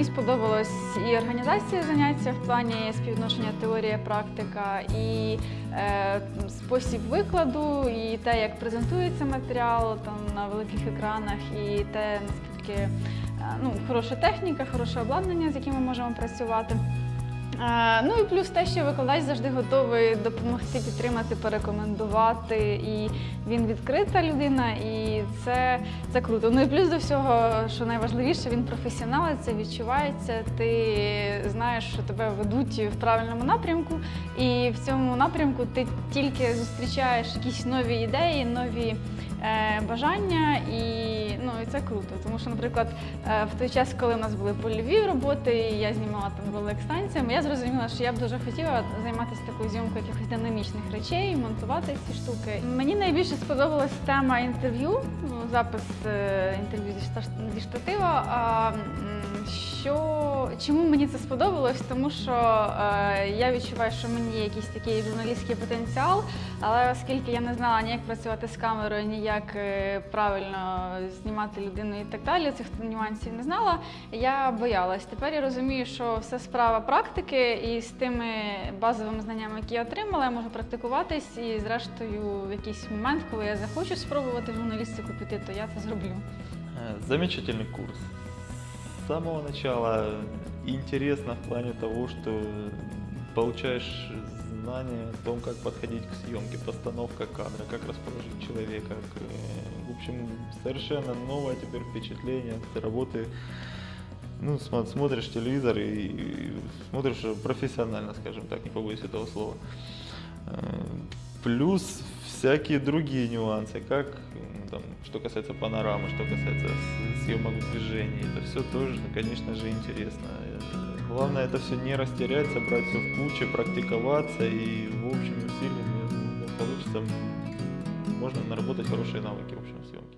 Мені сподобалось і організація заняття в плані співвідношення теорія, практика, і е, спосіб викладу, і те, як презентується матеріал там на великих екранах, і те, наскільки е, ну, хороша техніка, хороше обладнання, з яким ми можемо працювати. Ну і плюс те, що викладач завжди готовий допомогти, підтримати, порекомендувати, і він відкрита людина, і це, це круто. Ну і плюс до всього, що найважливіше, він професіонал, це відчувається. Ти знаєш, що тебе ведуть в правильному напрямку, і в цьому напрямку ти тільки зустрічаєш якісь нові ідеї, нові е, бажання, і ну і це круто. Тому що, наприклад, е, в той час, коли в нас були польові роботи, і я знімала там ролик я зрозуміла, що я б дуже хотіла займатися такою зйомкою якихось динамічних речей, монтувати ці штуки. Мені найбільше сподобалась тема інтерв'ю, ну, запис е, інтерв'ю зі штатива. Що чому мені це сподобалось? Тому що е, я відчуваю, що мені якийсь такий журналістський потенціал, але оскільки я не знала ні як працювати з камерою, ні як е, правильно знімати людину і так далі, цих нюансів не знала, я боялась. Тепер я розумію, що все справа практики, і з тими базовими знаннями, які я отримала, я можу практикуватись, і зрештою в якийсь момент, коли я захочу спробувати журналістику піти, то я це зроблю. Э, Замечательный курс. С самого начала интересно в плане того, что получаешь знания о том, как подходить к съемке, постановка кадра, как расположить человека. э, В общем, совершенно новое теперь впечатление от работы. Ну, смо- смотришь телевизор и, и смотришь профессионально, скажем так, не побоюсь этого слова. Э, Плюс всякие другие нюансы, как м, там, что касается панорамы, что касается съемок в движении. Это все тоже, конечно же, интересно. Главное это все не растерять, собрать все в куче, практиковаться и в общем усилиями думаю, получится, можно наработать хорошие навыки в общем съемки.